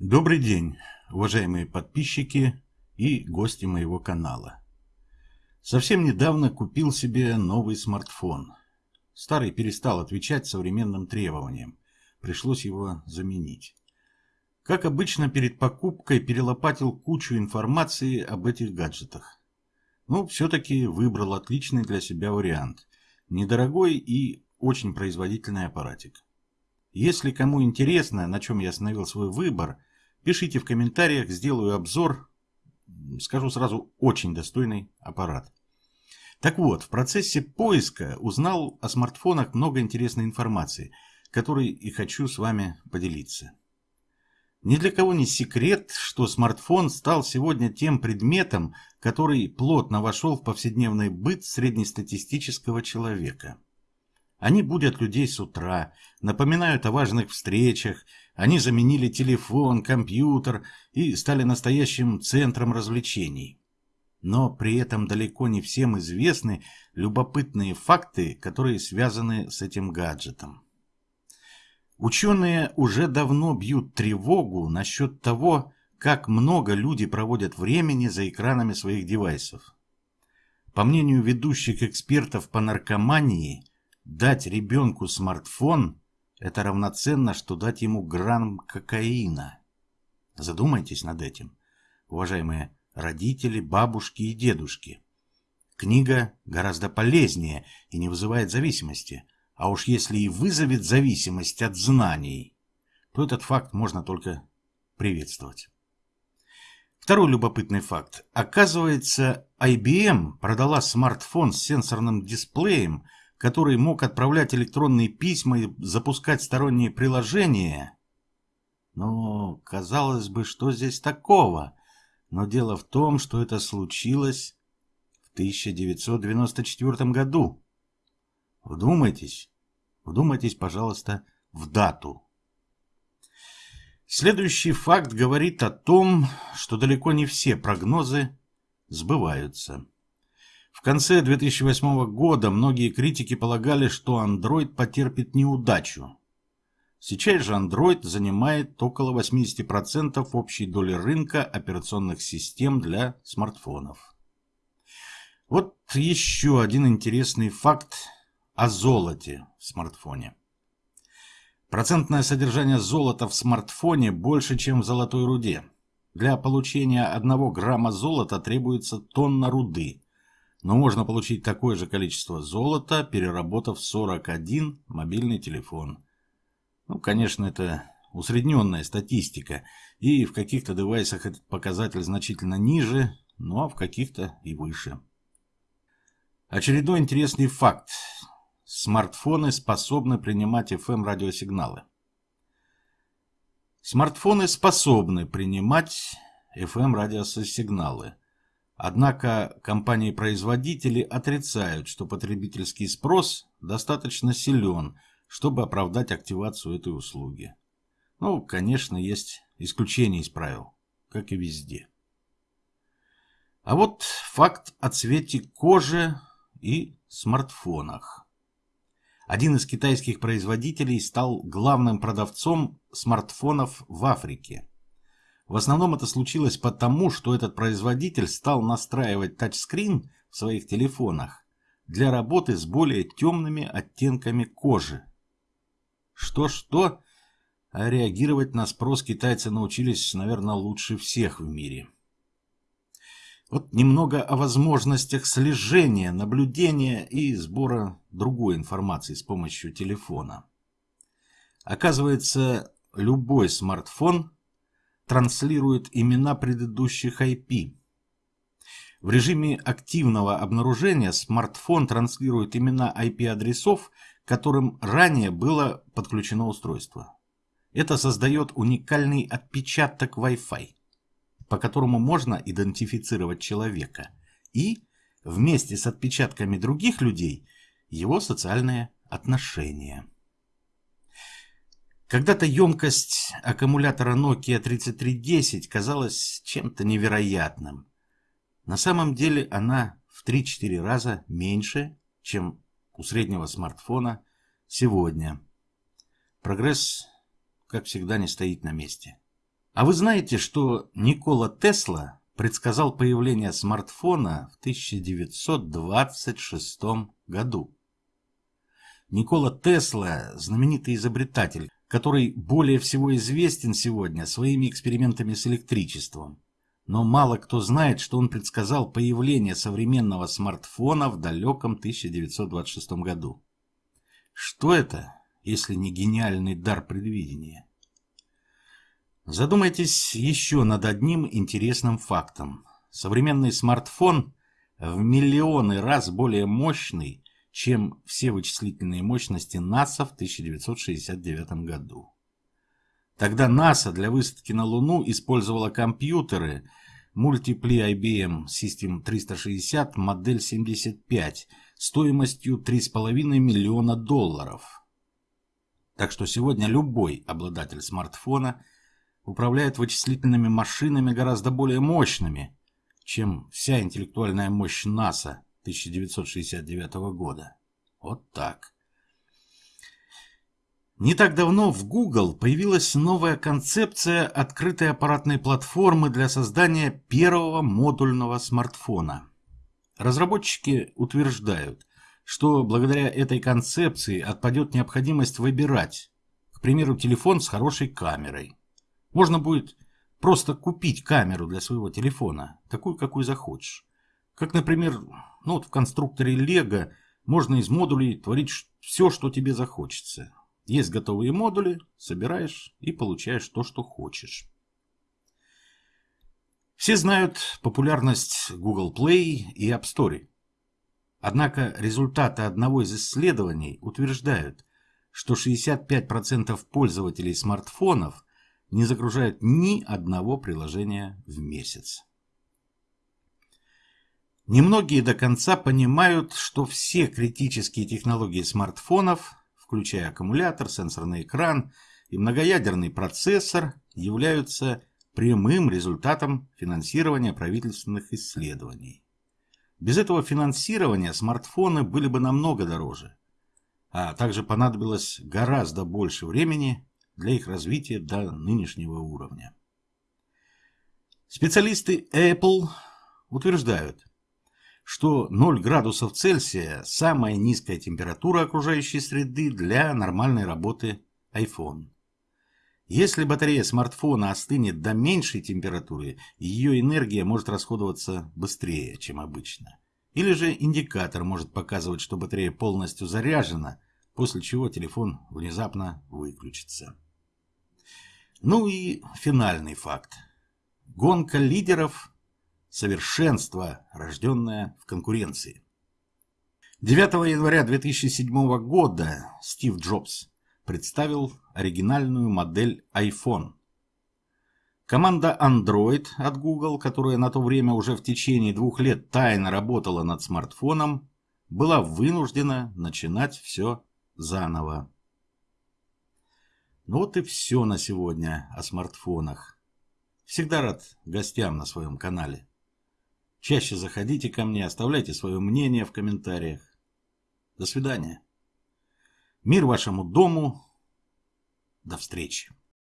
Добрый день, уважаемые подписчики и гости моего канала. Совсем недавно купил себе новый смартфон. Старый перестал отвечать современным требованиям. Пришлось его заменить. Как обычно, перед покупкой перелопатил кучу информации об этих гаджетах. Но все-таки выбрал отличный для себя вариант. Недорогой и очень производительный аппаратик. Если кому интересно, на чем я остановил свой выбор, пишите в комментариях, сделаю обзор. Скажу сразу, очень достойный аппарат. Так вот, в процессе поиска узнал о смартфонах много интересной информации, которой и хочу с вами поделиться. Ни для кого не секрет, что смартфон стал сегодня тем предметом, который плотно вошел в повседневный быт среднестатистического человека. Они будут людей с утра, напоминают о важных встречах, они заменили телефон, компьютер и стали настоящим центром развлечений. Но при этом далеко не всем известны любопытные факты, которые связаны с этим гаджетом. Ученые уже давно бьют тревогу насчет того, как много люди проводят времени за экранами своих девайсов. По мнению ведущих экспертов по наркомании, дать ребенку смартфон – это равноценно, что дать ему грамм кокаина. Задумайтесь над этим, уважаемые родители, бабушки и дедушки. Книга гораздо полезнее и не вызывает зависимости – а уж если и вызовет зависимость от знаний, то этот факт можно только приветствовать. Второй любопытный факт. Оказывается, IBM продала смартфон с сенсорным дисплеем, который мог отправлять электронные письма и запускать сторонние приложения. Ну, казалось бы, что здесь такого? Но дело в том, что это случилось в 1994 году. Вдумайтесь, Вдумайтесь, пожалуйста, в дату. Следующий факт говорит о том, что далеко не все прогнозы сбываются. В конце 2008 года многие критики полагали, что Android потерпит неудачу. Сейчас же Android занимает около 80% общей доли рынка операционных систем для смартфонов. Вот еще один интересный факт о золоте в смартфоне. Процентное содержание золота в смартфоне больше, чем в золотой руде. Для получения 1 грамма золота требуется тонна руды, но можно получить такое же количество золота, переработав 41 мобильный телефон. Ну, конечно, это усредненная статистика, и в каких-то девайсах этот показатель значительно ниже, ну а в каких-то и выше. Очередной интересный факт. Смартфоны способны принимать FM-радиосигналы. Смартфоны способны принимать FM-радиосигналы. Однако компании-производители отрицают, что потребительский спрос достаточно силен, чтобы оправдать активацию этой услуги. Ну, конечно, есть исключения из правил, как и везде. А вот факт о цвете кожи и смартфонах. Один из китайских производителей стал главным продавцом смартфонов в Африке. В основном это случилось потому, что этот производитель стал настраивать тачскрин в своих телефонах для работы с более темными оттенками кожи. Что-что, а реагировать на спрос китайцы научились, наверное, лучше всех в мире. Вот немного о возможностях слежения, наблюдения и сбора другой информации с помощью телефона. Оказывается, любой смартфон транслирует имена предыдущих IP. В режиме активного обнаружения смартфон транслирует имена IP-адресов, которым ранее было подключено устройство. Это создает уникальный отпечаток Wi-Fi по которому можно идентифицировать человека, и, вместе с отпечатками других людей, его социальные отношения. Когда-то емкость аккумулятора Nokia 3310 казалась чем-то невероятным. На самом деле она в 3-4 раза меньше, чем у среднего смартфона сегодня. Прогресс, как всегда, не стоит на месте. А вы знаете, что Никола Тесла предсказал появление смартфона в 1926 году? Никола Тесла – знаменитый изобретатель, который более всего известен сегодня своими экспериментами с электричеством. Но мало кто знает, что он предсказал появление современного смартфона в далеком 1926 году. Что это, если не гениальный дар предвидения? Задумайтесь еще над одним интересным фактом. Современный смартфон в миллионы раз более мощный, чем все вычислительные мощности НАСА в 1969 году. Тогда НАСА для высадки на Луну использовала компьютеры Multiply IBM System 360 модель 75 стоимостью 3,5 миллиона долларов. Так что сегодня любой обладатель смартфона управляет вычислительными машинами гораздо более мощными, чем вся интеллектуальная мощь НАСА 1969 года. Вот так. Не так давно в Google появилась новая концепция открытой аппаратной платформы для создания первого модульного смартфона. Разработчики утверждают, что благодаря этой концепции отпадет необходимость выбирать, к примеру, телефон с хорошей камерой. Можно будет просто купить камеру для своего телефона, такую, какую захочешь. Как, например, ну вот в конструкторе Лего можно из модулей творить все, что тебе захочется. Есть готовые модули, собираешь и получаешь то, что хочешь. Все знают популярность Google Play и App Store. Однако результаты одного из исследований утверждают, что 65% пользователей смартфонов не загружают ни одного приложения в месяц. Немногие до конца понимают, что все критические технологии смартфонов, включая аккумулятор, сенсорный экран и многоядерный процессор, являются прямым результатом финансирования правительственных исследований. Без этого финансирования смартфоны были бы намного дороже, а также понадобилось гораздо больше времени для их развития до нынешнего уровня. Специалисты Apple утверждают, что 0 градусов Цельсия – самая низкая температура окружающей среды для нормальной работы iPhone. Если батарея смартфона остынет до меньшей температуры, ее энергия может расходоваться быстрее, чем обычно. Или же индикатор может показывать, что батарея полностью заряжена, после чего телефон внезапно выключится. Ну и финальный факт. Гонка лидеров совершенство, рожденное в конкуренции. 9 января 2007 года Стив Джобс представил оригинальную модель iPhone. Команда Android от Google, которая на то время уже в течение двух лет тайно работала над смартфоном, была вынуждена начинать все заново. Ну вот и все на сегодня о смартфонах. Всегда рад гостям на своем канале. Чаще заходите ко мне, оставляйте свое мнение в комментариях. До свидания. Мир вашему дому. До встречи.